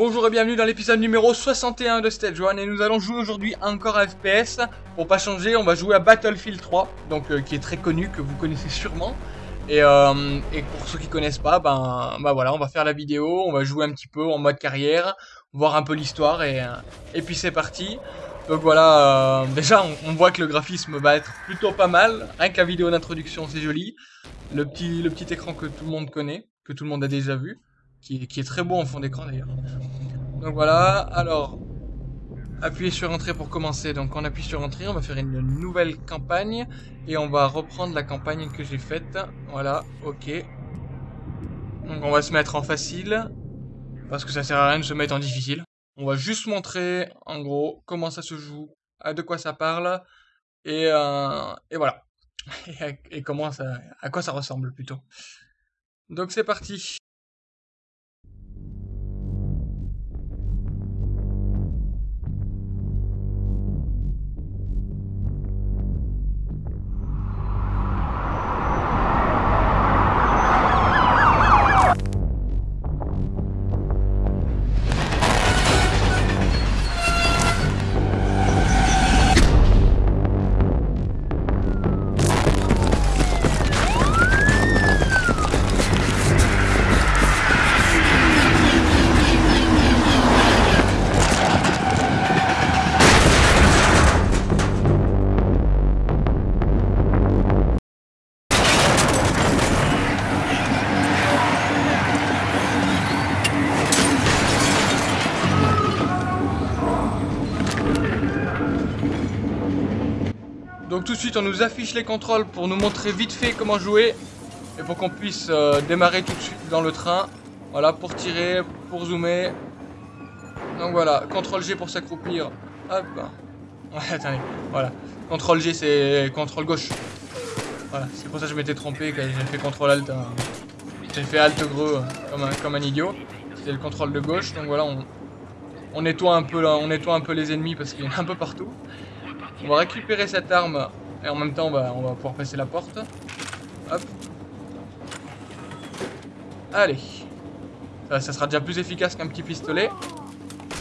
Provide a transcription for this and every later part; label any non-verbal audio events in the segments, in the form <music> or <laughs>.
Bonjour et bienvenue dans l'épisode numéro 61 de Stage 1 et nous allons jouer aujourd'hui encore à FPS. Pour pas changer, on va jouer à Battlefield 3, donc euh, qui est très connu, que vous connaissez sûrement. Et, euh, pour ceux qui connaissent pas, ben, ben voilà, on va faire la vidéo, on va jouer un petit peu en mode carrière, voir un peu l'histoire et, euh, et puis c'est parti. Donc voilà, déjà on, voit que le graphisme va être plutôt pas mal, rien que la vidéo d'introduction c'est joli. Le petit, écran que tout le monde connaît, que tout le monde a déjà vu qui qui est très beau en fond d'écran d'ailleurs. Donc voilà, alors, appuyez sur entrée pour commencer. Donc on appuie sur entrée, on va faire une nouvelle campagne et on va reprendre la campagne que j'ai faite. Voilà, ok. Donc on va se mettre en facile parce que ça sert à rien de se mettre en difficile. On va juste montrer en gros comment ça se joue, à de quoi ça parle et, euh, et voilà. <laughs> et comment ça, à quoi ça ressemble plutôt. Donc c'est parti. De suite on nous affiche les contrôles pour nous montrer vite fait comment jouer et pour qu'on puisse euh, démarrer tout de suite dans le train. Voilà, pour tirer, pour zoomer. Donc voilà, CTRL G pour s'accroupir. Hop. <laughs> Ouais, attendez, voilà. CTRL G c'est CTRL gauche. Voilà, c'est pour ça que je m'étais trompé quand j'ai fait CTRL Alt. Hein. J'ai fait Alt greux comme un, comme un idiot. C'était le contrôle de gauche, donc voilà, on, nettoie un peu là, on nettoie un peu les ennemis parce qu'il y en a un peu partout. On va récupérer cette arme et en même temps on va, pouvoir passer la porte. Hop. Allez. Ça, sera déjà plus efficace qu'un petit pistolet.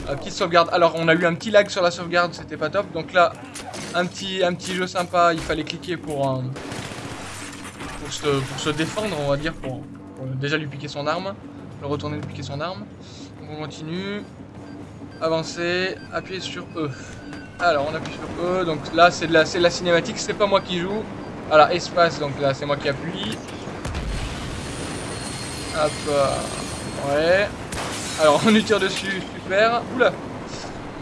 La petite sauvegarde. Alors on a eu un petit lag sur la sauvegarde, c'était pas top. Donc là, un petit, un petit jeu sympa, il fallait cliquer pour, euh, pour, se, pour se défendre, on va dire, pour, pour déjà lui piquer son arme. Le retourner lui piquer son arme. Donc on continue. Avancer, appuyer sur E. Alors on appuie sur E, donc là c'est de la, la cinématique, c'est pas moi qui joue. Voilà, espace, donc là c'est moi qui appuie. Hop, euh, ouais. Alors on lui tire dessus, super. Oula,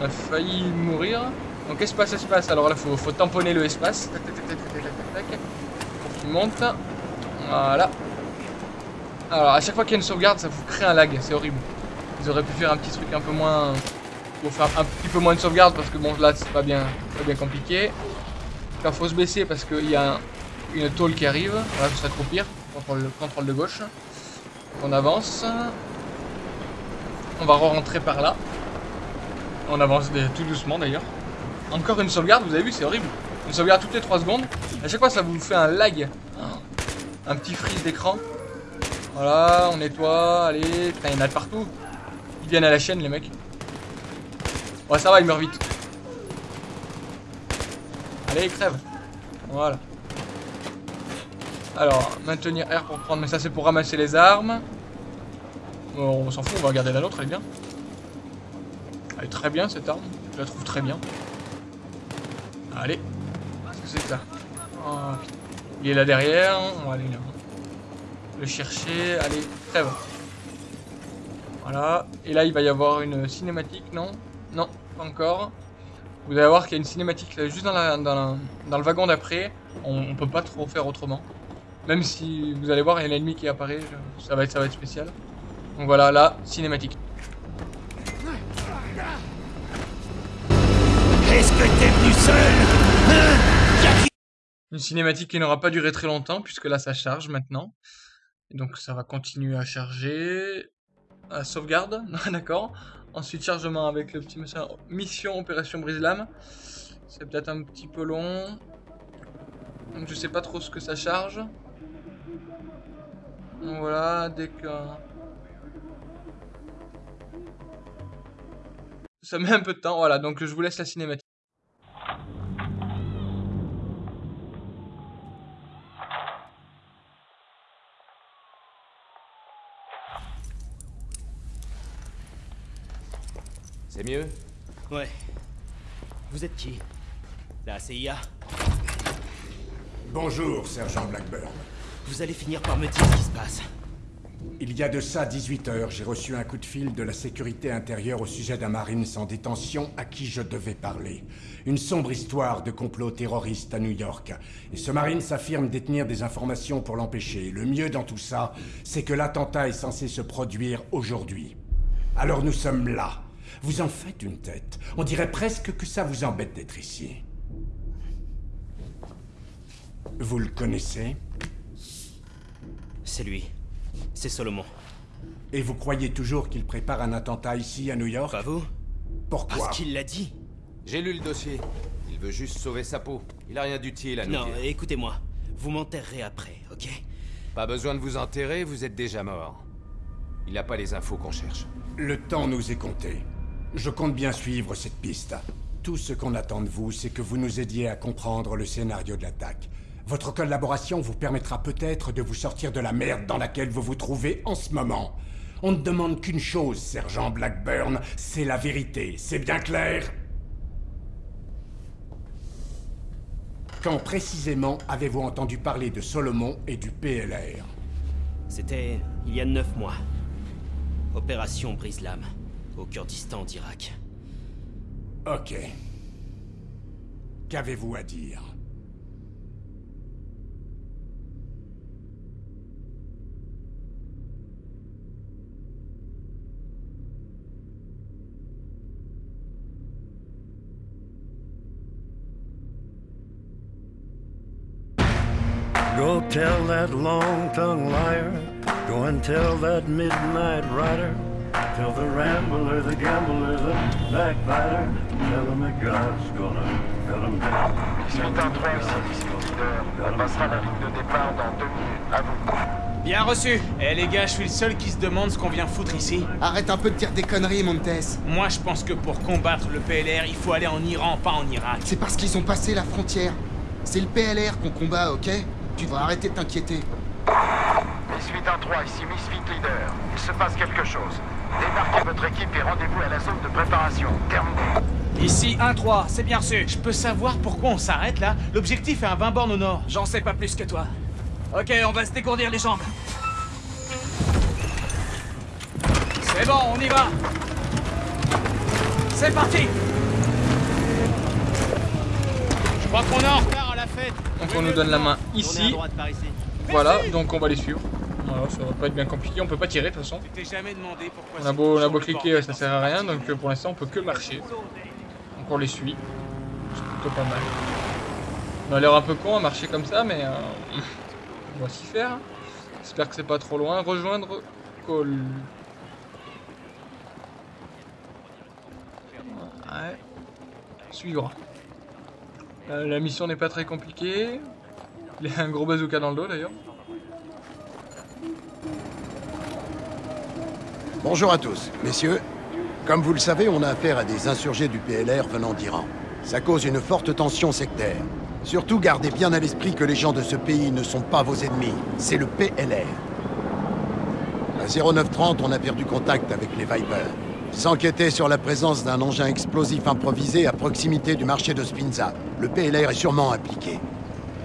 on a failli mourir. Donc espace, espace, alors là faut, faut tamponner le espace. Tac, tac, tac, tac, tac, pour qu'il monte. Voilà. Alors à chaque fois qu'il y a une sauvegarde, ça vous crée un lag, c'est horrible. Ils auraient pu faire un petit truc un peu moins faire un petit peu moins de sauvegarde parce que bon là c'est pas bien, pas bien compliqué. Là faut se baisser parce qu'il y a une tôle qui arrive. Voilà, trop pire. Contrôle, contrôle de gauche. On avance. On va re-rentrer par là. On avance tout doucement d'ailleurs. Encore une sauvegarde, vous avez vu, c'est horrible. Une sauvegarde toutes les 3 secondes. À chaque fois ça vous fait un lag. Un petit freeze d'écran. Voilà, on nettoie. Allez, il y en a de partout. Ils viennent à la chaîne les mecs. Ouais, ça va, il meurt vite. Allez, crève. Voilà. Alors, maintenir R pour prendre, mais ça c'est pour ramasser les armes. Bon, on s'en fout, on va regarder la nôtre, elle est bien. Elle est très bien cette arme, je la trouve très bien. Allez, que c'est ça? Oh, Il est là derrière, on va aller là. Le chercher, allez, crève. Voilà, et là il va y avoir une cinématique, non? Non, pas encore. Vous allez voir qu'il y a une cinématique juste dans, la, dans, dans le wagon d'après. On, on, peut pas trop faire autrement. Même si vous allez voir, il y a l'ennemi qui apparaît. Ça va, être, ça va être spécial. Donc voilà, là, cinématique. Est-ce que t'es venu seul hein? Une cinématique qui n'aura pas duré très longtemps, puisque là, ça charge maintenant. Et donc ça va continuer à charger. À sauvegarde, <laughs> d'accord. Ensuite, chargement avec le petit mission Opération Brise-Lame. C'est peut-être un petit peu long. Donc je sais pas trop ce que ça charge. Voilà, dès que... ça met un peu de temps. Voilà, donc je vous laisse la cinématique. Mieux Ouais. Vous êtes qui? La CIA Bonjour, sergent Blackburn. Vous allez finir par me dire ce qui se passe. Il y a de ça 18 heures, j'ai reçu un coup de fil de la sécurité intérieure au sujet d'un marine sans détention à qui je devais parler. Une sombre histoire de complot terroriste à New York. Et ce marine s'affirme détenir des informations pour l'empêcher. Le mieux dans tout ça, c'est que l'attentat est censé se produire aujourd'hui. Alors nous sommes là. Vous en faites une tête. On dirait presque que ça vous embête d'être ici. Vous le connaissez? C'est lui. C'est Solomon. Et vous croyez toujours qu'il prépare un attentat ici à New York? Pas vous Pourquoi? Parce qu'il l'a dit. J'ai lu le dossier. Il veut juste sauver sa peau. Il a rien d'utile à nous Non, écoutez-moi. Vous m'enterrerez après, ok? Pas besoin de vous enterrer, vous êtes déjà mort. Il n'a pas les infos qu'on cherche. Le temps nous est compté. Je compte bien suivre cette piste. Tout ce qu'on attend de vous, c'est que vous nous aidiez à comprendre le scénario de l'attaque. Votre collaboration vous permettra peut-être de vous sortir de la merde dans laquelle vous vous trouvez en ce moment. On ne demande qu'une chose, sergent Blackburn, c'est la vérité. C'est bien clair? Quand précisément avez-vous entendu parler de Solomon et du PLR C'était il y a neuf mois. Opération Brise-Lame, au Kurdistan d'Irak. Ok. Qu'avez-vous à dire Go tell that long-tongued liar. Go and tell that midnight rider. Tell the rambler, the gambler, the backbiter. Tell him that God's gonna cut him down. Suite un 3 ici, Mission Leader. On passera la ligne de départ dans deux minutes. À vous. Bien reçu Eh les gars, je suis le seul qui se demande ce qu'on vient foutre ici. Arrête un peu de dire des conneries, Montes. Moi, je pense que pour combattre le PLR, il faut aller en Iran, pas en Irak. C'est parce qu'ils ont passé la frontière. C'est le PLR qu'on combat, ok? Tu devrais arrêter de t'inquiéter. Miss 813, ici Misfit Leader. Il se passe quelque chose. Débarquez votre équipe et rendez-vous à la zone de préparation. Terminé. Ici 1-3, c'est bien reçu. Je peux savoir pourquoi on s'arrête là? L'objectif est à 20 bornes au nord. J'en sais pas plus que toi. Ok, on va se dégourdir les jambes. C'est bon, on y va. C'est parti Je crois qu'on est en retard à la fête. Donc on nous donne la main Tournez à ici. droite par ici. Voilà, donc on va les suivre. Ça va pas être bien compliqué, on peut pas tirer de toute façon. On a beau, on a beau cliquer, ça sert à rien, donc euh, pour l'instant on peut que marcher. Donc on les suit. C'est plutôt pas mal. On a l'air un peu con à marcher comme ça, mais euh, on va s'y faire. J'espère que c'est pas trop loin. Rejoindre call. Ouais. Suivre. La, la mission n'est pas très compliquée. Il y a un gros bazooka dans le dos d'ailleurs. Bonjour à tous, messieurs. Comme vous le savez, on a affaire à des insurgés du PLR venant d'Iran. Ça cause une forte tension sectaire. Surtout, gardez bien à l'esprit que les gens de ce pays ne sont pas vos ennemis, c'est le PLR. À 0930, on a perdu contact avec les Vipers. S'enquêter sur la présence d'un engin explosif improvisé à proximité du marché de Spinza. Le PLR est sûrement impliqué.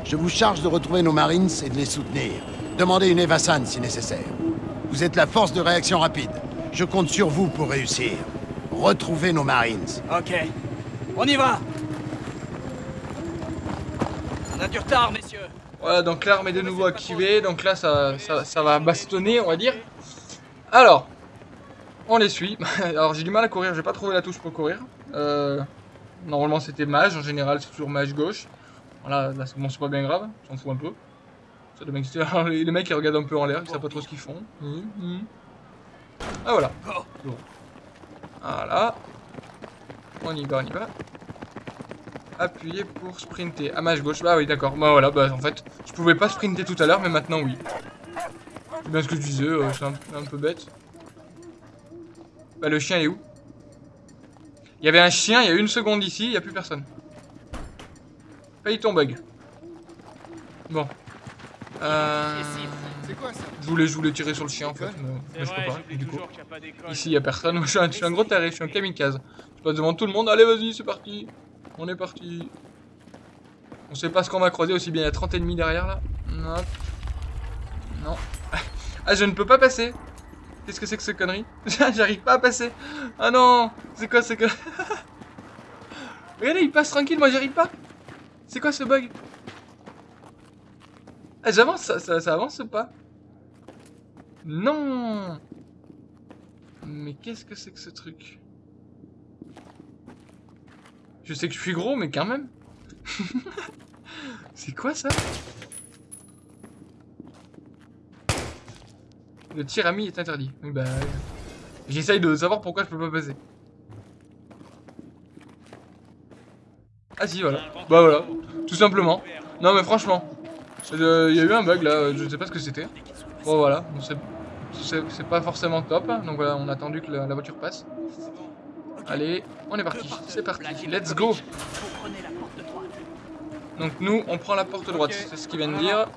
Je vous charge de retrouver nos Marines et de les soutenir. Demandez une Evassan si nécessaire. Vous êtes la force de réaction rapide. Je compte sur vous pour réussir. Retrouvez nos Marines. Ok. On y va On a du retard, messieurs. Voilà, donc l'arme est de nouveau activée, donc là ça, ça, ça va bastonner, on va dire. Alors, on les suit. <laughs> Alors j'ai du mal à courir, j'ai pas trouvé la touche pour courir. Euh, normalement c'était mage, en général c'est toujours mage gauche. Voilà, là c'est bon, c'est pas bien grave, j'en fous un peu. Les, mecs <laughs> ils regardent un peu en l'air, ils savent pas trop ce qu'ils font. Hum, hum. Ah voilà. Bon. Voilà. On y va, on y va. Appuyer pour sprinter. Ah, mage gauche. Bah oui, d'accord. Bah voilà, bah en fait, je pouvais pas sprinter tout à l'heure, mais maintenant oui. C'est bien ce que je disais, euh, c'est un, un peu bête. Bah le chien est où? Il y avait un chien il y a une seconde ici, il n'y a plus personne. Paye ton bug. Bon. Euh... C'est quoi ça Je voulais, je voulais tirer sur le chien en fait, mais, mais je peux pas, du coup. Ici y a personne, je suis un, je suis un gros taré, je suis un kamikaze. Je passe devant tout le monde, allez vas-y c'est parti. On est parti. On sait pas ce qu'on va croiser, aussi bien il y a 30 ennemis derrière là. Non. Non. <laughs> Ah je ne peux pas passer. Qu'est-ce que c'est que ce connerie? <laughs> J'arrive pas à passer. Ah non C'est quoi ce que... <laughs> Regardez, il passe tranquille, moi j'arrive pas. C'est quoi ce bug? Ah j'avance, ça, ça, avance ou pas? Non Mais qu'est-ce que c'est que ce truc? Je sais que je suis gros, mais quand même. <laughs> c'est quoi ça? Le tir ami est interdit. Oui, bah. J'essaye de savoir pourquoi je peux pas passer. Ah si, voilà. Bah voilà. Tout simplement. Non, mais franchement. Euh, Il y a eu un bug là, je sais pas ce que c'était. Bon, voilà. Bon, c'est- pas forcément top. Donc voilà, on a attendu que la, la voiture passe. Allez, on est parti. C'est parti. Let's go. Donc nous, on prend la porte droite. C'est ce qu'ils viennent dire.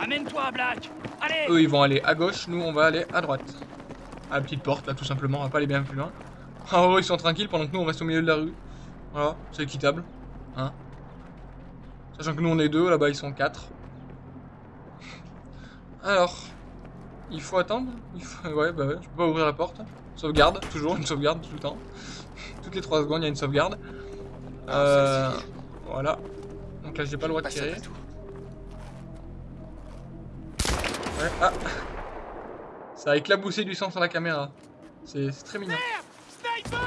Amène-toi, Black Allez Eux, ils vont aller à gauche, nous, on va aller à droite. À la petite porte, là, tout simplement, on va pas aller bien plus loin. <laughs> En gros, ils sont tranquilles pendant que nous, on reste au milieu de la rue. Voilà, c'est équitable. Hein Sachant que nous, on est deux, là-bas, ils sont quatre. Alors, il faut attendre il faut... Ouais, bah ouais, je peux pas ouvrir la porte. Sauvegarde, toujours une sauvegarde tout le temps. Toutes les 3 secondes, il y a une sauvegarde. Euh... Voilà. Donc là, j'ai pas le droit de tirer. Ouais, ah Ça a éclaboussé du sang sur la caméra. C'est très mignon. Sniper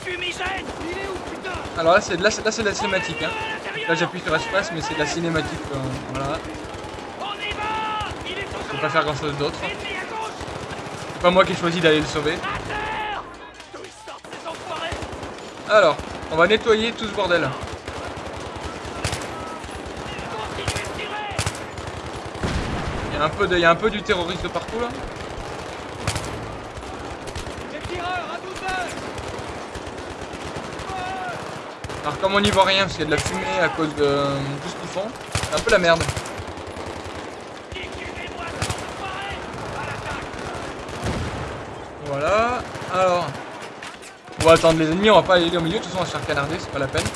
Fumigène Il est où, putain? Alors là, c'est de la cinématique. Hein. Là, j'appuie sur espace, mais c'est de la cinématique. euh, voilà. On y va Il est Je peux pas faire grand chose d'autre. C'est pas moi qui ai choisi d'aller le sauver. Alors, on va nettoyer tout ce bordel. Il y a un peu, de, il y a un peu du terroriste de partout là. Les tireurs, à 12 heures Alors comme on n'y voit rien parce qu'il y a de la fumée à cause de tout ce qu'ils font, c'est un peu la merde. Liquidez-moi, ces enfoirés À l'attaque Voilà. Alors, on va attendre les ennemis, on va pas aller au milieu, de toute façon on va se faire canarder, c'est pas la peine.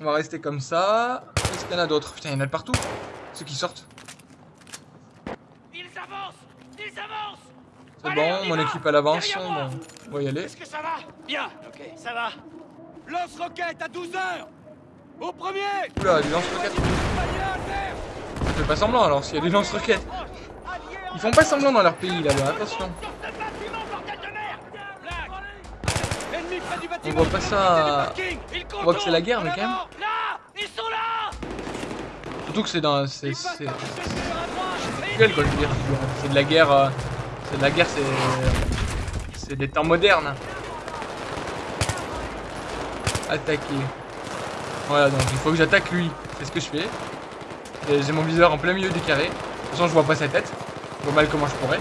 On va rester comme ça. Qu'est-ce qu'il y en a d'autres Putain, il y en a de partout. Ceux qui sortent. Ils avancent Ils avancent C'est bon, mon équipe elle avance. Derrière moi Bon, on va y aller. Est-ce que ça va? Bien, ok, ça va. Lance-roquette à 12 heures Au premier Oula, du lance-roquettes. On fait pas semblant alors, s'il y a des lance-roquettes. Ils font pas semblant dans leur pays là-bas, attention. On voit pas ça. On voit que c'est la guerre, mais quand même. Surtout que c'est dans. C'est. C'est. C'est de la guerre. euh, C'est de la guerre, c'est. C'est des temps modernes. Attaquer. Voilà, donc il faut que j'attaque lui. C'est ce que je fais. J'ai mon viseur en plein milieu du carré. De toute façon, je vois pas sa tête. Mal comment je pourrais.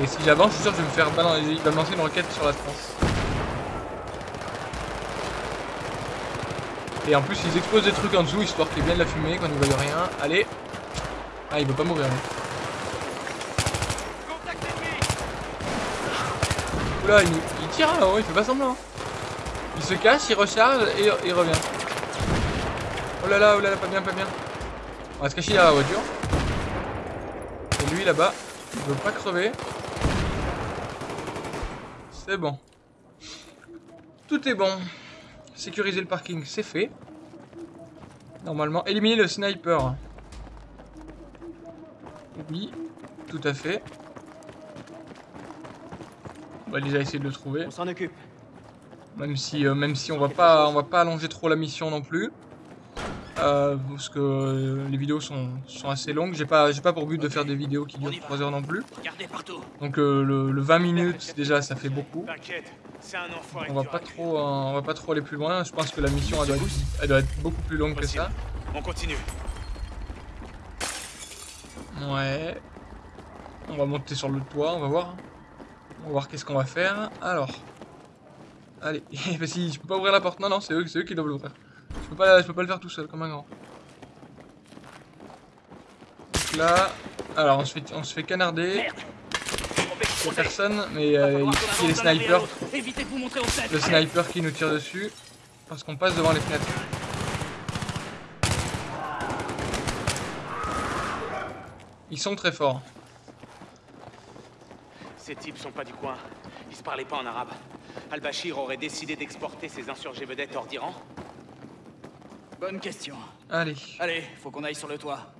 Et si j'avance, je suis sûr que je vais me faire balancer. Il va me lancer une roquette sur la tronche. Et en plus, ils explosent des trucs en dessous histoire qu'il y ait bien de la fumée quand ils voient rien. Allez. Ah, il veut pas mourir. lui. Oula, il, tire là-haut, il fait pas semblant. Il se cache, il recharge et il revient. Oh là là, oh là là, pas bien, pas bien. On va se cacher derrière la voiture. Lui là-bas, il veut pas crever. C'est bon. Tout est bon. Sécuriser le parking, c'est fait. Normalement, éliminer le sniper. Oui, tout à fait. On va déjà essayer de le trouver. On s'en occupe. Même si, euh, même si on va pas, on va pas allonger trop la mission non plus, Euh, parce que euh, les vidéos sont, sont assez longues. J'ai pas, pas pour but de faire des vidéos qui durent 3 heures non plus. Donc euh, le, le 20 minutes déjà, ça fait beaucoup. On va pas trop, euh, on va pas trop aller plus loin. Je pense que la mission, elle doit être, elle doit être beaucoup plus longue que ça. On continue. Ouais. On va monter sur le toit, on va voir. On va voir qu'est-ce qu'on va faire. Alors. Allez. <laughs> si, je peux pas ouvrir la porte. Non, non, c'est eux, eux qui doivent l'ouvrir. Je peux pas, je peux pas le faire tout seul comme un grand. Donc là. Alors on se fait, on se fait canarder. Il personne, mais euh, il y a les snipers. Le sniper qui nous tire dessus. Parce qu'on passe devant les fenêtres. Ils sont très forts. Ces types sont pas du coin. Ils se parlaient pas en arabe. Al-Bashir aurait décidé d'exporter ses insurgés vedettes hors d'Iran Bonne question. Allez. Allez, faut qu'on aille sur le toit.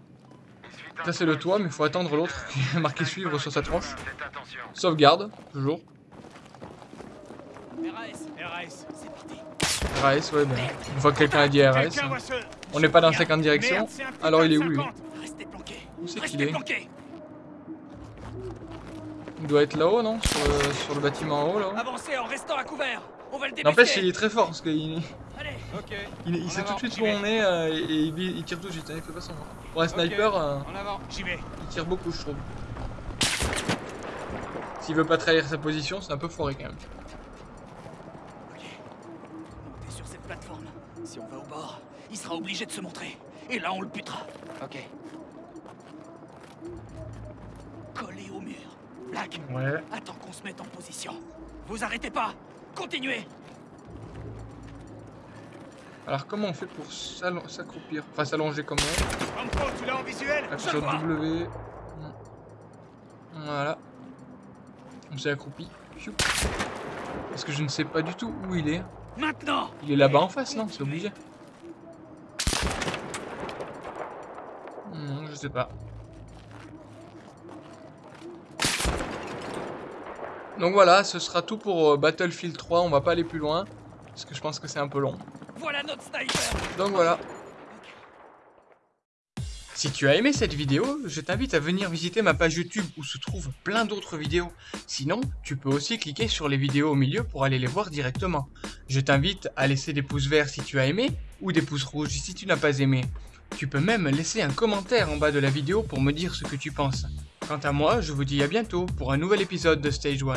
Ça c'est le toit, mais faut attendre l'autre <laughs> qui est marqué suivre sur sa tranche. Sauvegarde, toujours. RAS, RAS, c'est. RAS, ouais, ben. Une fois que quelqu'un a dit RAS. On n'est pas dans 50 directions. Alors il est où lui. Où c'est qu'il est. Il doit être là-haut, non? Sur le, sur le bâtiment en haut, là-haut. Avancez en restant à couvert. On va le N'empêche, il est très fort parce qu'il Allez. Ok. il, il sait tout de suite où on est euh, et, et il, il tire tout de suite. hein, il fait pas semblant. Pour un sniper, euh, En avant, j'y vais. il tire beaucoup, je trouve. S'il veut pas trahir sa position, c'est un peu foiré quand même. Ok. Montez sur cette plateforme. Si on va au bord, il sera obligé de se montrer. Et là, on le butera. Ok. Collé au mur. Black, Ouais. attends qu'on se mette en position. Vous arrêtez pas. Continuez. Alors comment on fait pour s'accroupir? Enfin s'allonger comment tu l'as en visuel? Sur. W. Voilà. On s'est accroupi. Parce que je ne sais pas du tout où il est. Maintenant. Il est là-bas en face, non? C'est obligé. Non, je sais pas. Donc voilà, ce sera tout pour euh, Battlefield 3. On va pas aller plus loin. Parce que je pense que c'est un peu long. Voilà notre sniper. Donc voilà. Si tu as aimé cette vidéo, je t'invite à venir visiter ma page YouTube où se trouvent plein d'autres vidéos. Sinon, tu peux aussi cliquer sur les vidéos au milieu pour aller les voir directement. Je t'invite à laisser des pouces verts si tu as aimé ou des pouces rouges si tu n'as pas aimé. Tu peux même laisser un commentaire en bas de la vidéo pour me dire ce que tu penses. Quant à moi, je vous dis à bientôt pour un nouvel épisode de Stage 1.